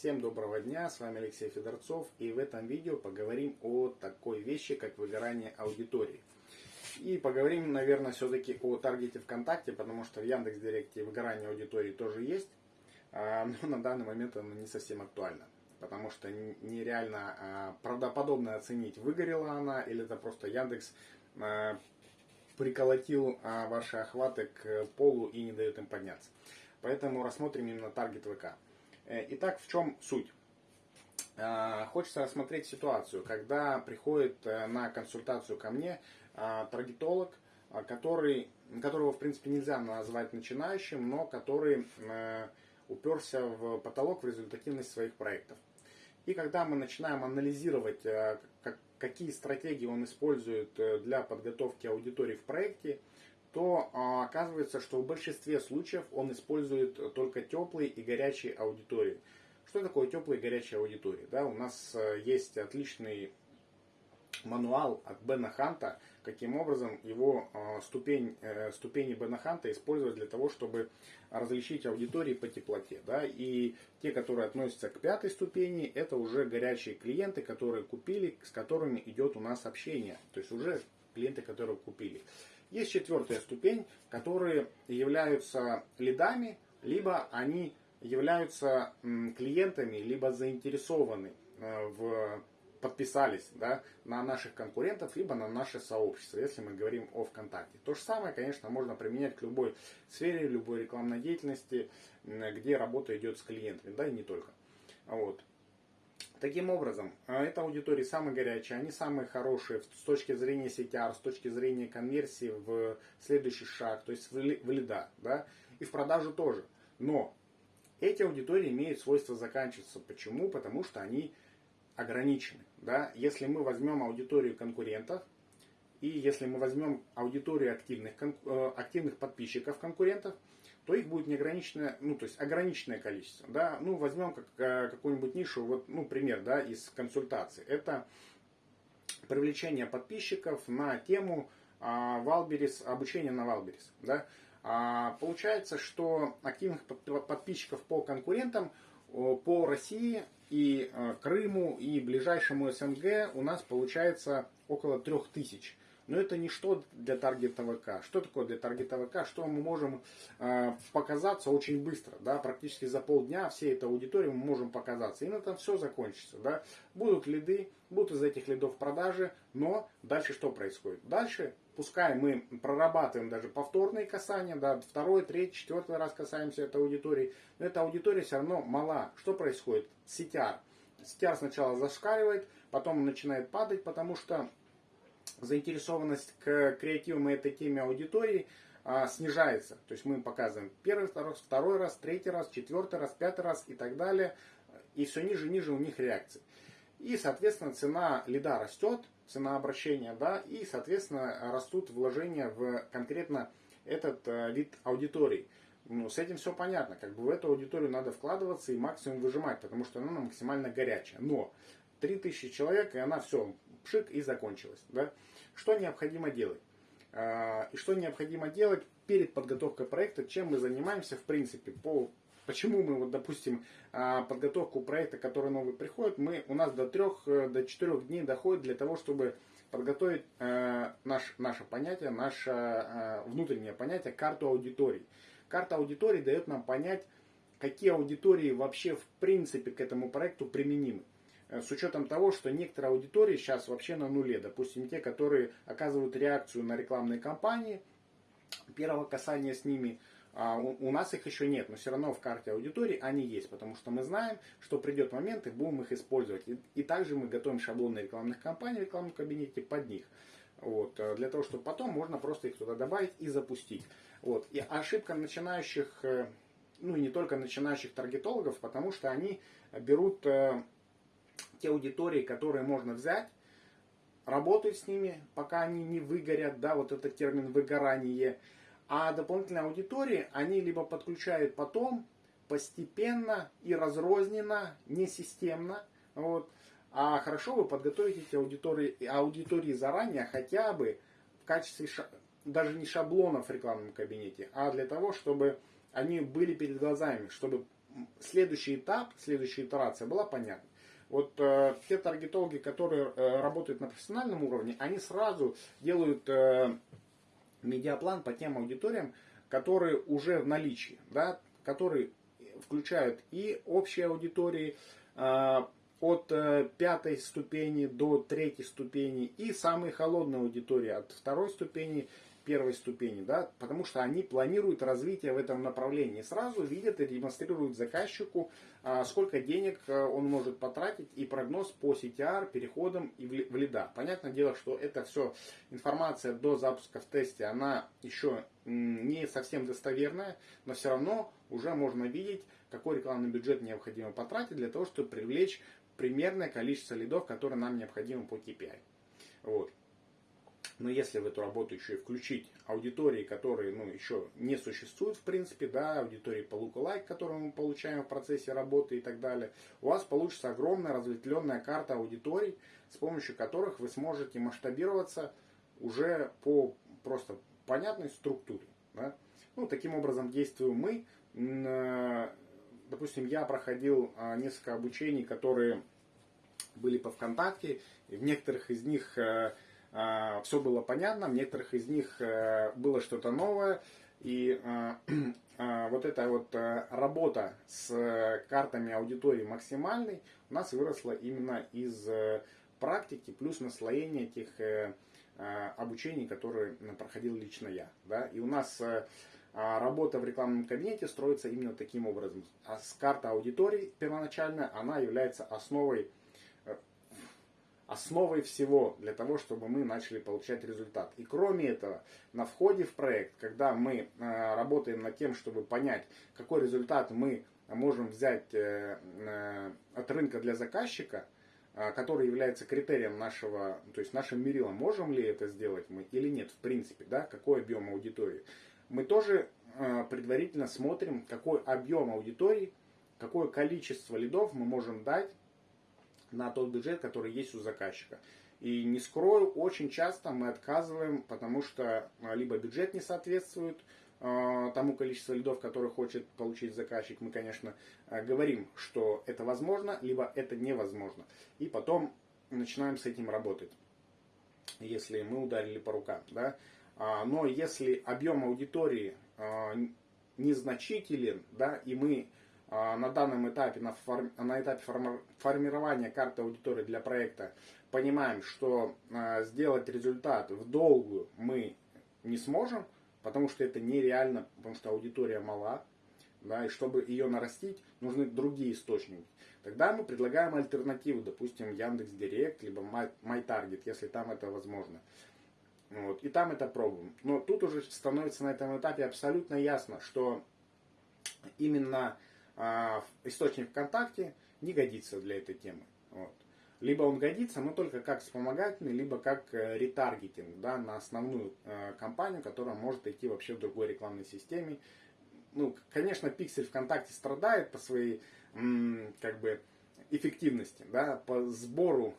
Всем доброго дня, с вами Алексей Федорцов и в этом видео поговорим о такой вещи, как выгорание аудитории. И поговорим, наверное, все-таки о таргете ВКонтакте, потому что в Яндекс.Директе выгорание аудитории тоже есть, а, но на данный момент оно не совсем актуально, потому что нереально а, правдоподобно оценить, выгорела она или это просто Яндекс а, приколотил ваши охваты к полу и не дает им подняться. Поэтому рассмотрим именно таргет ВК. Э, итак, в чем суть? Э, хочется рассмотреть ситуацию, когда приходит э, на консультацию ко мне таргетолог, который, которого в принципе нельзя назвать начинающим, но который уперся в потолок в результативность своих проектов. И когда мы начинаем анализировать, какие стратегии он использует для подготовки аудитории в проекте, то а, оказывается, что в большинстве случаев он использует только теплые и горячие аудитории. Что такое теплые и горячие аудитории? Да, у нас э, есть отличный мануал от Бена Ханта, каким образом его э, ступень, э, ступени Бена Ханта использовать для того, чтобы различить аудитории по теплоте. Да? И те, которые относятся к пятой ступени, это уже горячие клиенты, которые купили, с которыми идет у нас общение. То есть уже клиенты, которые купили. Есть четвертая ступень, которые являются лидами, либо они являются клиентами, либо заинтересованы э, в подписались да, на наших конкурентов, либо на наше сообщество, если мы говорим о ВКонтакте. То же самое, конечно, можно применять к любой сфере, любой рекламной деятельности, где работа идет с клиентами, да, и не только. Вот. Таким образом, а, эта аудитория самые горячие, они самые хорошие с точки зрения CTR, с точки зрения конверсии в следующий шаг, то есть в лида, да, и в продажу тоже. Но эти аудитории имеют свойство заканчиваться. Почему? Потому что они ограничены. Да? Если мы возьмем аудиторию конкурентов, и если мы возьмем аудиторию активных, э, активных подписчиков конкурентов, то их будет неограниченное, ну, то есть ограниченное количество. Да? Ну, возьмем как, э, какую-нибудь нишу, вот, ну, пример, да, из консультации. Это привлечение подписчиков на тему а, Wildberries, обучение на Wildberries. Да? А, получается, что активных подписчиков по конкурентам по России и э, Крыму и ближайшему СНГ у нас получается около 3000. Но это ничто для таргета ВК. Что такое для таргета ВК? Что мы можем э, показаться очень быстро. Да? Практически за полдня всей этой аудитории мы можем показаться. И на этом все закончится. Да? Будут лиды, будут из этих лидов продажи. Но дальше что происходит? Дальше, пускай мы прорабатываем даже повторные касания, да, второй, третий, четвертый раз касаемся этой аудитории, но эта аудитория все равно мала. Что происходит? CTR. CTR сначала зашкаливает, потом начинает падать, потому что заинтересованность к креативам и этой теме аудитории а, снижается. То есть мы показываем первый раз, второй раз, третий раз, четвертый раз, пятый раз и так далее. И все ниже и ниже у них реакции. И, соответственно, цена лида растет, цена обращения, да, и, соответственно, растут вложения в конкретно этот э, вид аудитории. Ну, с этим все понятно. Как бы в эту аудиторию надо вкладываться и максимум выжимать, потому что она максимально горячая. Но 3000 человек, и она все, пшик и закончилась. Да? Что необходимо делать? А, и что необходимо делать перед подготовкой проекта, чем мы занимаемся в принципе по Почему мы, вот, допустим, а, подготовку проекта, который новый приходит, мы, у нас до трех, э, до четырех дней доходит для того, чтобы подготовить э, наш, наше понятие, наше э, внутреннее понятие, карту аудиторий. Карта аудиторий дает нам понять, какие аудитории вообще в принципе к этому проекту применимы. Э, с учетом того, что некоторые аудитории сейчас вообще на нуле. Допустим, те, которые оказывают реакцию на рекламные кампании, первого касания с ними, а у нас их еще нет, но все равно в карте аудитории они есть, потому что мы знаем, что придет момент и будем их использовать. И, и также мы готовим шаблоны рекламных кампаний в рекламном кабинете под них. Вот, э, для того, чтобы потом можно просто их туда добавить и запустить. Вот. И ошибка начинающих, э, ну и не только начинающих таргетологов, потому что они берут те аудитории, которые можно взять, работать с ними, пока они не выгорят, да, вот этот термин выгорание. А дополнительные аудитории они либо подключают потом, постепенно и разрозненно, не системно. Вот. А хорошо вы подготовите эти аудитории, аудитории заранее, хотя бы в качестве даже не шаблонов в рекламном кабинете, а для того, чтобы они были перед глазами, чтобы следующий этап, следующая итерация была понятна. Вот э, те таргетологи, которые э, работают на профессиональном уровне, они сразу делают э, медиаплан по тем аудиториям, которые уже в наличии, да, которые включают и общие аудитории э, от э, пятой ступени до третьей ступени и самые холодные аудитории от второй ступени первой ступени, да, потому что они планируют развитие в этом направлении. Сразу видят и демонстрируют заказчику, а, сколько денег а, он может потратить и прогноз по CTR, переходам и в лида. Понятное дело, что это все информация до запуска в тесте, она еще не совсем достоверная, но все равно уже можно видеть, какой рекламный бюджет необходимо потратить для того, чтобы привлечь примерное количество лидов, которые нам необходимы по KPI. Вот. Но если в эту работу еще и включить аудитории, которые ну, еще не существуют в принципе, да, аудитории по lookalike, которую мы получаем в процессе работы и так далее, у вас получится огромная разветвленная карта аудиторий, с помощью которых вы сможете масштабироваться уже по просто понятной структуре. Да? Ну, таким образом действуем мы. Э, допустим, я проходил а, несколько обучений, которые были по ВКонтакте, и в некоторых из них э, все было понятно, в некоторых из них э, было что-то новое. И а, а, вот эта вот э, работа с картами аудитории максимальной у нас выросла именно из э, практики плюс наслоения этих обучений, которые проходил лично я. Да? И у нас работа в рекламном кабинете строится именно таким образом. А с карта аудитории первоначальная, она является основой основой всего для того, чтобы мы начали получать результат. И кроме этого, на входе в проект, когда мы э, работаем над тем, чтобы понять, какой результат мы можем взять э, э, от рынка для заказчика, который является критерием нашего, то есть нашим мерилом, можем ли это сделать мы или нет, в принципе, да, какой объем аудитории. Мы тоже предварительно смотрим, какой объем аудитории, какое количество лидов мы можем дать на тот бюджет, который есть у заказчика. И не скрою, очень часто мы отказываем, потому что а, либо бюджет не соответствует э, тому количеству лидов, который хочет получить заказчик. Мы, конечно, э, говорим, что это возможно, либо это невозможно. И потом начинаем с этим работать, если мы ударили по рукам. Да? А, но если объем аудитории э, незначителен, да, и мы на данном этапе, на, форм, на этапе формирования карты аудитории для проекта, понимаем, что а, сделать результат в долгую мы не сможем, потому что это нереально, потому что аудитория мала, да, и чтобы ее нарастить, нужны другие источники. Тогда мы предлагаем альтернативу, допустим, Яндекс Директ, либо MyTarget, если там это возможно. Вот, и там это пробуем. Но тут уже становится на этом этапе абсолютно ясно, что именно а источник ВКонтакте не годится для этой темы. Вот. Либо он годится, но только как вспомогательный, либо как э, ретаргетинг да, на основную э, компанию, которая может идти вообще в другой рекламной системе. Ну, конечно, пиксель ВКонтакте страдает по своей как бы эффективности, да, по сбору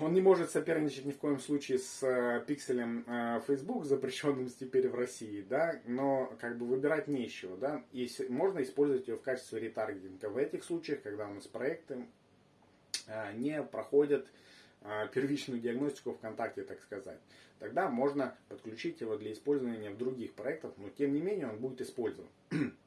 он не может соперничать ни в коем случае с э, пикселем э, Facebook, запрещенным теперь в России, да, но как бы выбирать нечего, да, и можно использовать его в качестве ретаргетинга в этих случаях, когда у нас проекты э, не проходят первичную диагностику ВКонтакте, так сказать. Тогда можно подключить его для использования в других проектах, но тем не менее он будет использован.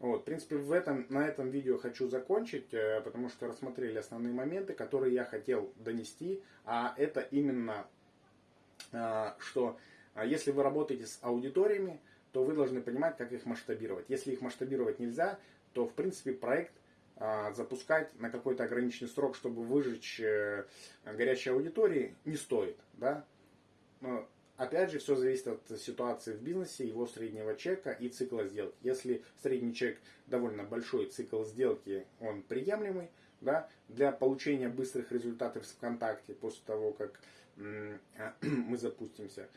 Вот, в принципе, в этом, на этом видео хочу закончить, э, потому что рассмотрели основные моменты, которые я хотел донести. А это именно, э, что э, если вы работаете с аудиториями, то вы должны понимать, как их масштабировать. Если их масштабировать нельзя, то, в принципе, проект запускать на какой-то ограниченный срок, чтобы выжечь горячие аудитории, не стоит. Да? Опять же, все зависит от ситуации в бизнесе, его среднего чека и цикла сделки. Если средний чек довольно большой, цикл сделки он приемлемый, да, для получения быстрых результатов в ВКонтакте после того, как мы запустимся,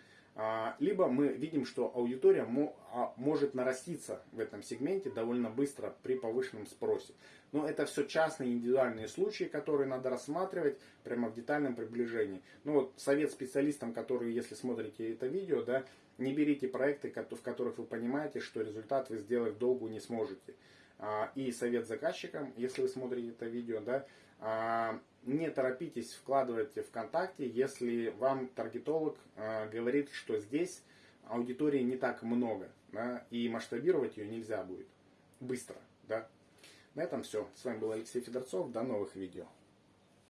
либо мы видим, что аудитория а, может нараститься в этом сегменте довольно быстро при повышенном спросе. Но это все частные индивидуальные случаи, которые надо рассматривать прямо в детальном приближении. Ну вот совет специалистам, которые, если смотрите это видео, да, не берите проекты, в которых вы понимаете, что результат вы сделать долгу не сможете. А, и совет заказчикам, если вы смотрите это видео, да, не торопитесь вкладывать ВКонтакте, если вам таргетолог э, говорит, что здесь аудитории не так много, да, и масштабировать ее нельзя будет быстро. Да. На этом все. С вами был Алексей Федорцов. До новых видео.